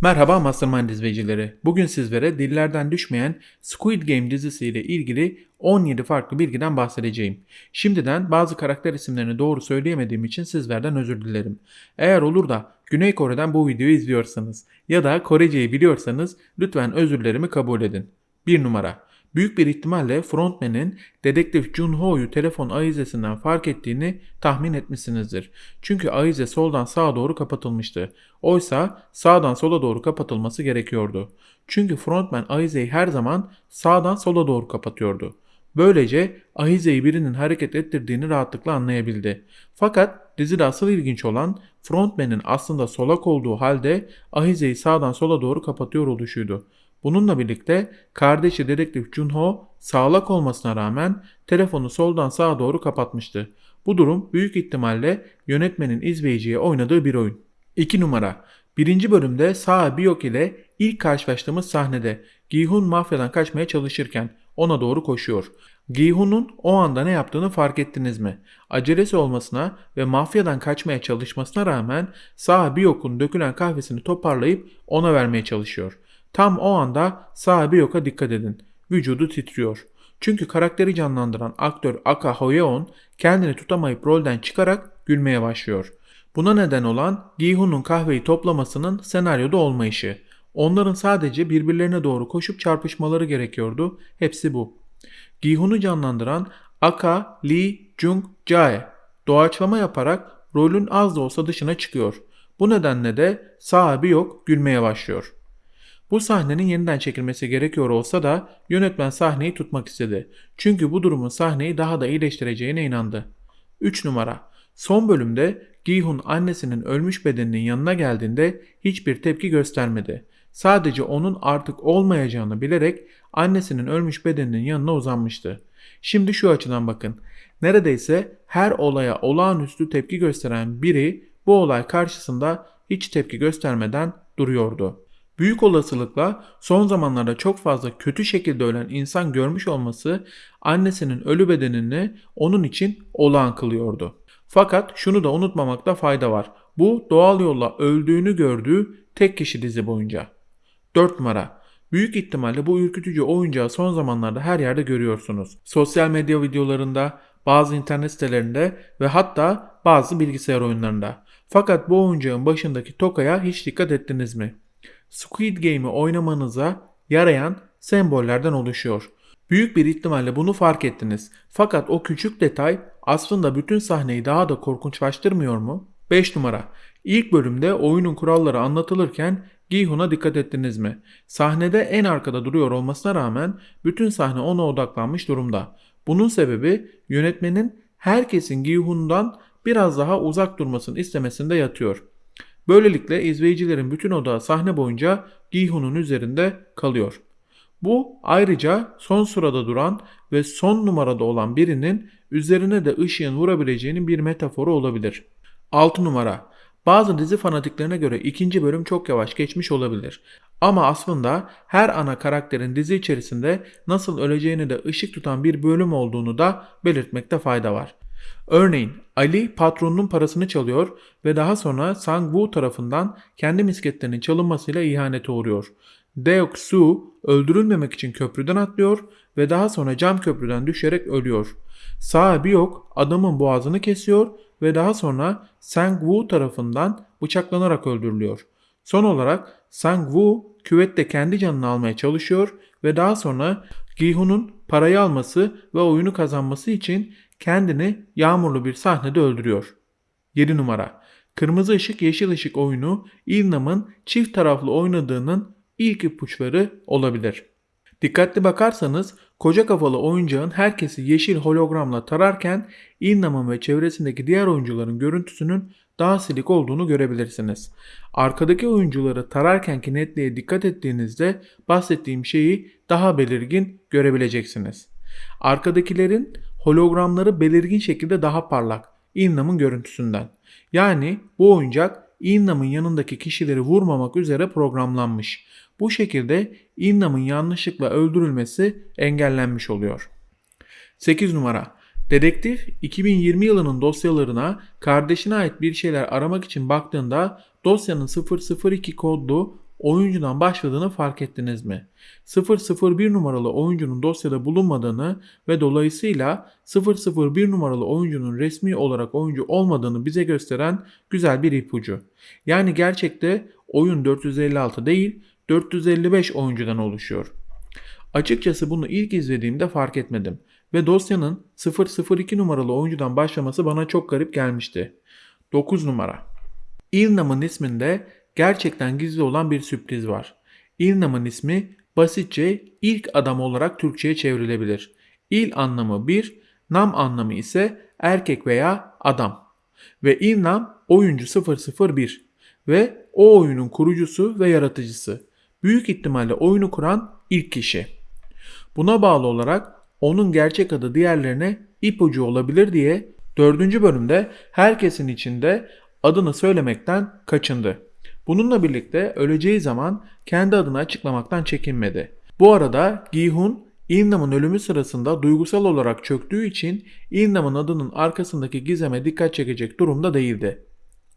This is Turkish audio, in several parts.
Merhaba Mastermind izleyicileri. Bugün sizlere dillerden düşmeyen Squid Game dizisiyle ilgili 17 farklı bilgiden bahsedeceğim. Şimdiden bazı karakter isimlerini doğru söyleyemediğim için sizlerden özür dilerim. Eğer olur da Güney Kore'den bu videoyu izliyorsanız ya da Koreceyi biliyorsanız lütfen özürlerimi kabul edin. 1 numara büyük bir ihtimalle frontman'in dedektif Jun-ho'yu telefon ayizesinden fark ettiğini tahmin etmişsinizdir. Çünkü ayize soldan sağa doğru kapatılmıştı. Oysa sağdan sola doğru kapatılması gerekiyordu. Çünkü frontman ayizeyi her zaman sağdan sola doğru kapatıyordu. Böylece ahizeyi birinin hareket ettirdiğini rahatlıkla anlayabildi. Fakat dizide asıl ilginç olan frontman'in aslında solak olduğu halde ahizeyi sağdan sola doğru kapatıyor oluşuydu. Bununla birlikte kardeşi dedektif Junho sağlak olmasına rağmen telefonu soldan sağa doğru kapatmıştı. Bu durum büyük ihtimalle yönetmenin izleyiciye oynadığı bir oyun. 2 numara Birinci bölümde Saha Biyok ile ilk karşılaştığımız sahnede Gihun mafyadan kaçmaya çalışırken ona doğru koşuyor. Gihun'un o anda ne yaptığını fark ettiniz mi? Acelesi olmasına ve mafyadan kaçmaya çalışmasına rağmen Saha Biyok'un dökülen kahvesini toparlayıp ona vermeye çalışıyor. Tam o anda sahibi yoka dikkat edin. Vücudu titriyor. Çünkü karakteri canlandıran aktör Aka Hoyeon kendini tutamayıp rolden çıkarak gülmeye başlıyor. Buna neden olan Gihun'un kahveyi toplamasının senaryoda olmayışı. Onların sadece birbirlerine doğru koşup çarpışmaları gerekiyordu. Hepsi bu. Gihun'u canlandıran Aka Lee Jung Jae doğaçlama yaparak rolün az da olsa dışına çıkıyor. Bu nedenle de sahibi yok gülmeye başlıyor. Bu sahnenin yeniden çekilmesi gerekiyor olsa da yönetmen sahneyi tutmak istedi. Çünkü bu durumun sahneyi daha da iyileştireceğine inandı. 3 numara Son bölümde Gihun annesinin ölmüş bedeninin yanına geldiğinde hiçbir tepki göstermedi. Sadece onun artık olmayacağını bilerek annesinin ölmüş bedeninin yanına uzanmıştı. Şimdi şu açıdan bakın. Neredeyse her olaya olağanüstü tepki gösteren biri bu olay karşısında hiç tepki göstermeden duruyordu. Büyük olasılıkla son zamanlarda çok fazla kötü şekilde ölen insan görmüş olması annesinin ölü bedenini onun için olağan kılıyordu. Fakat şunu da unutmamakta fayda var. Bu doğal yolla öldüğünü gördüğü tek kişi dizi boyunca. 4 numara. Büyük ihtimalle bu ürkütücü oyuncağı son zamanlarda her yerde görüyorsunuz. Sosyal medya videolarında, bazı internet sitelerinde ve hatta bazı bilgisayar oyunlarında. Fakat bu oyuncağın başındaki tokaya hiç dikkat ettiniz mi? Squid Game'i oynamanıza yarayan sembollerden oluşuyor. Büyük bir ihtimalle bunu fark ettiniz. Fakat o küçük detay aslında bütün sahneyi daha da korkunçlaştırmıyor mu? 5 numara. İlk bölümde oyunun kuralları anlatılırken Gihun'a dikkat ettiniz mi? Sahnede en arkada duruyor olmasına rağmen bütün sahne ona odaklanmış durumda. Bunun sebebi yönetmenin herkesin Gihun'dan biraz daha uzak durmasını istemesinde yatıyor. Böylelikle izleyicilerin bütün odağı sahne boyunca Gihun'un üzerinde kalıyor. Bu ayrıca son sırada duran ve son numarada olan birinin üzerine de ışığın vurabileceğinin bir metaforu olabilir. 6 numara bazı dizi fanatiklerine göre ikinci bölüm çok yavaş geçmiş olabilir. Ama aslında her ana karakterin dizi içerisinde nasıl öleceğini de ışık tutan bir bölüm olduğunu da belirtmekte fayda var. Örneğin Ali patronunun parasını çalıyor ve daha sonra Sang-woo tarafından kendi misketlerinin çalınmasıyla ihanete uğruyor. Deok-su öldürülmemek için köprüden atlıyor ve daha sonra cam köprüden düşerek ölüyor. Sahibi yok adamın boğazını kesiyor ve daha sonra Sang-woo tarafından bıçaklanarak öldürülüyor. Son olarak Sang-woo küvette kendi canını almaya çalışıyor ve daha sonra Gihun'un parayı alması ve oyunu kazanması için kendini yağmurlu bir sahnede öldürüyor. 7 numara Kırmızı ışık yeşil ışık oyunu İlnam'ın çift taraflı oynadığının ilk ipuçları olabilir. Dikkatli bakarsanız koca kafalı oyuncağın herkesi yeşil hologramla tararken İlnam'ın ve çevresindeki diğer oyuncuların görüntüsünün daha silik olduğunu görebilirsiniz. Arkadaki oyuncuları tararkenki netliğe dikkat ettiğinizde bahsettiğim şeyi daha belirgin görebileceksiniz. Arkadakilerin hologramları belirgin şekilde daha parlak Innam'ın görüntüsünden. Yani bu oyuncak Innam'ın yanındaki kişileri vurmamak üzere programlanmış. Bu şekilde Innam'ın yanlışlıkla öldürülmesi engellenmiş oluyor. 8 numara Dedektif 2020 yılının dosyalarına kardeşine ait bir şeyler aramak için baktığında dosyanın 002 kodlu oyuncudan başladığını fark ettiniz mi? 001 numaralı oyuncunun dosyada bulunmadığını ve dolayısıyla 001 numaralı oyuncunun resmi olarak oyuncu olmadığını bize gösteren güzel bir ipucu. Yani gerçekte oyun 456 değil 455 oyuncudan oluşuyor. Açıkçası bunu ilk izlediğimde fark etmedim ve dosyanın 002 numaralı oyuncudan başlaması bana çok garip gelmişti. 9 numara. İlnam'ın isminde gerçekten gizli olan bir sürpriz var. İlnam'ın ismi basitçe ilk adam olarak Türkçe'ye çevrilebilir. İl anlamı bir, nam anlamı ise erkek veya adam. Ve İlnam oyuncu 001 ve o oyunun kurucusu ve yaratıcısı. Büyük ihtimalle oyunu kuran ilk kişi. Buna bağlı olarak onun gerçek adı diğerlerine ipucu olabilir diye 4. bölümde herkesin içinde adını söylemekten kaçındı. Bununla birlikte öleceği zaman kendi adını açıklamaktan çekinmedi. Bu arada Gihun Ilnam'ın ölümü sırasında duygusal olarak çöktüğü için Ilnam'ın adının arkasındaki gizeme dikkat çekecek durumda değildi.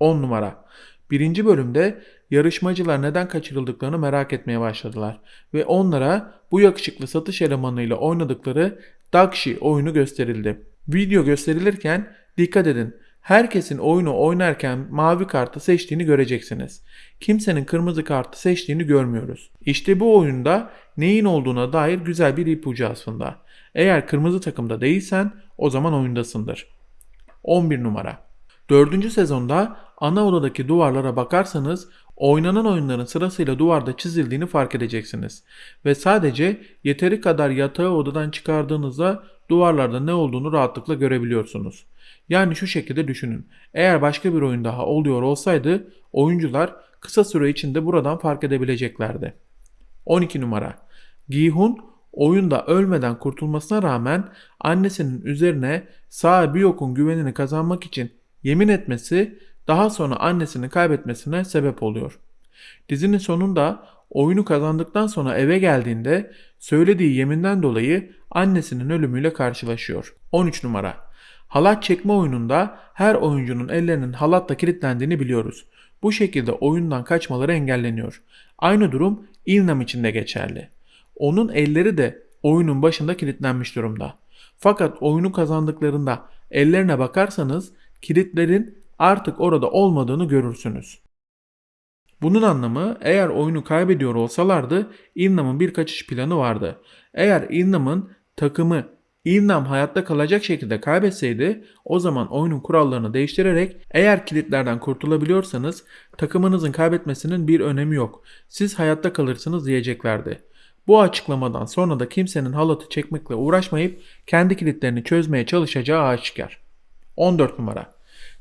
10 numara. Birinci bölümde yarışmacılar neden kaçırıldıklarını merak etmeye başladılar ve onlara bu yakışıklı satış elemanıyla oynadıkları Dakshi oyunu gösterildi. Video gösterilirken dikkat edin herkesin oyunu oynarken mavi kartı seçtiğini göreceksiniz. Kimsenin kırmızı kartı seçtiğini görmüyoruz. İşte bu oyunda neyin olduğuna dair güzel bir ipucu aslında. Eğer kırmızı takımda değilsen o zaman oyundasındır. 11 numara. 4. sezonda ana odadaki duvarlara bakarsanız oynanan oyunların sırasıyla duvarda çizildiğini fark edeceksiniz. Ve sadece yeteri kadar yatağı odadan çıkardığınızda duvarlarda ne olduğunu rahatlıkla görebiliyorsunuz. Yani şu şekilde düşünün. Eğer başka bir oyun daha oluyor olsaydı oyuncular kısa süre içinde buradan fark edebileceklerdi. 12 numara. Gihun oyunda ölmeden kurtulmasına rağmen annesinin üzerine sağ Biyok'un güvenini kazanmak için yemin etmesi daha sonra annesini kaybetmesine sebep oluyor. Dizinin sonunda oyunu kazandıktan sonra eve geldiğinde söylediği yeminden dolayı annesinin ölümüyle karşılaşıyor. 13 numara. Halat çekme oyununda her oyuncunun ellerinin halatla kilitlendiğini biliyoruz. Bu şekilde oyundan kaçmaları engelleniyor. Aynı durum Ilnam için de geçerli. Onun elleri de oyunun başında kilitlenmiş durumda. Fakat oyunu kazandıklarında ellerine bakarsanız kilitlerin artık orada olmadığını görürsünüz. Bunun anlamı eğer oyunu kaybediyor olsalardı Ilnam'ın bir kaçış planı vardı. Eğer Ilnam'ın takımı Ilnam hayatta kalacak şekilde kaybetseydi o zaman oyunun kurallarını değiştirerek eğer kilitlerden kurtulabiliyorsanız takımınızın kaybetmesinin bir önemi yok. Siz hayatta kalırsınız diyeceklerdi. Bu açıklamadan sonra da kimsenin halatı çekmekle uğraşmayıp kendi kilitlerini çözmeye çalışacağı aşikar. 14 numara.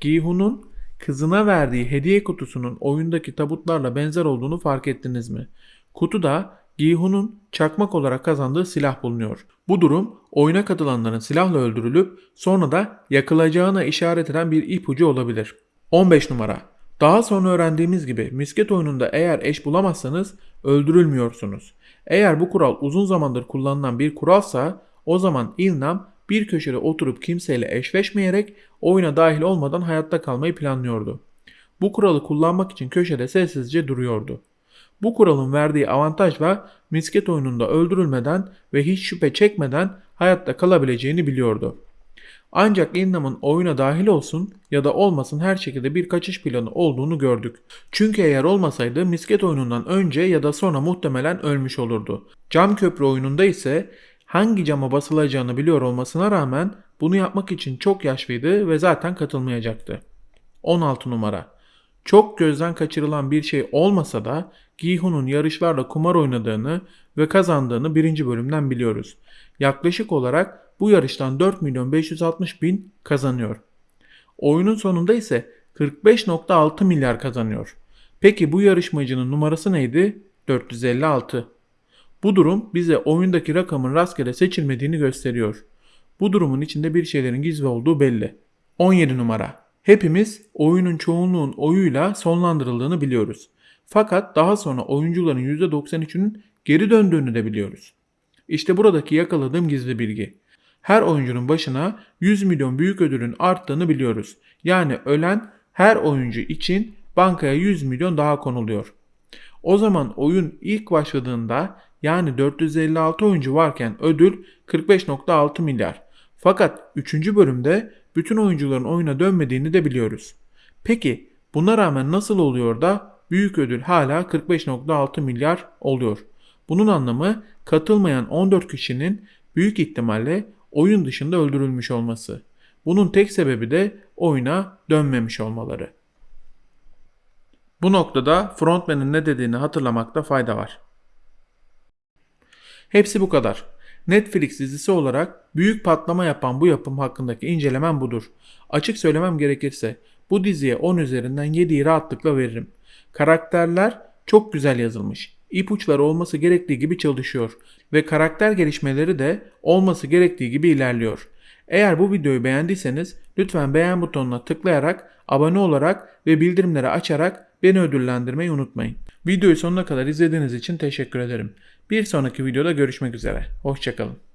Gihun'un kızına verdiği hediye kutusunun oyundaki tabutlarla benzer olduğunu fark ettiniz mi? Kutuda Gihun'un çakmak olarak kazandığı silah bulunuyor. Bu durum oyuna katılanların silahla öldürülüp sonra da yakılacağına işaret eden bir ipucu olabilir. 15 numara. Daha sonra öğrendiğimiz gibi misket oyununda eğer eş bulamazsanız öldürülmüyorsunuz. Eğer bu kural uzun zamandır kullanılan bir kuralsa o zaman Ilnam bir köşede oturup kimseyle eşleşmeyerek oyuna dahil olmadan hayatta kalmayı planlıyordu. Bu kuralı kullanmak için köşede sessizce duruyordu. Bu kuralın verdiği avantajla misket oyununda öldürülmeden ve hiç şüphe çekmeden hayatta kalabileceğini biliyordu. Ancak Innam'ın oyuna dahil olsun ya da olmasın her şekilde bir kaçış planı olduğunu gördük. Çünkü eğer olmasaydı misket oyunundan önce ya da sonra muhtemelen ölmüş olurdu. Cam köprü oyununda ise hangi cama basılacağını biliyor olmasına rağmen bunu yapmak için çok yaşlıydı ve zaten katılmayacaktı. 16 numara. Çok gözden kaçırılan bir şey olmasa da Gihun'un yarışlarla kumar oynadığını ve kazandığını birinci bölümden biliyoruz. Yaklaşık olarak bu yarıştan 4 milyon 560 bin kazanıyor. Oyunun sonunda ise 45.6 milyar kazanıyor. Peki bu yarışmacının numarası neydi? 456. Bu durum bize oyundaki rakamın rastgele seçilmediğini gösteriyor. Bu durumun içinde bir şeylerin gizli olduğu belli. 17 numara. Hepimiz oyunun çoğunluğun oyuyla sonlandırıldığını biliyoruz. Fakat daha sonra oyuncuların %93'ünün geri döndüğünü de biliyoruz. İşte buradaki yakaladığım gizli bilgi. Her oyuncunun başına 100 milyon büyük ödülün arttığını biliyoruz. Yani ölen her oyuncu için bankaya 100 milyon daha konuluyor. O zaman oyun ilk başladığında yani 456 oyuncu varken ödül 45.6 milyar. Fakat 3. bölümde bütün oyuncuların oyuna dönmediğini de biliyoruz. Peki buna rağmen nasıl oluyor da büyük ödül hala 45.6 milyar oluyor? Bunun anlamı katılmayan 14 kişinin büyük ihtimalle oyun dışında öldürülmüş olması. Bunun tek sebebi de oyuna dönmemiş olmaları. Bu noktada frontman'ın ne dediğini hatırlamakta fayda var. Hepsi bu kadar. Netflix dizisi olarak büyük patlama yapan bu yapım hakkındaki incelemem budur. Açık söylemem gerekirse bu diziye 10 üzerinden 7'yi rahatlıkla veririm. Karakterler çok güzel yazılmış. İpuçları olması gerektiği gibi çalışıyor ve karakter gelişmeleri de olması gerektiği gibi ilerliyor. Eğer bu videoyu beğendiyseniz lütfen beğen butonuna tıklayarak, abone olarak ve bildirimleri açarak beni ödüllendirmeyi unutmayın. Videoyu sonuna kadar izlediğiniz için teşekkür ederim. Bir sonraki videoda görüşmek üzere. Hoşçakalın.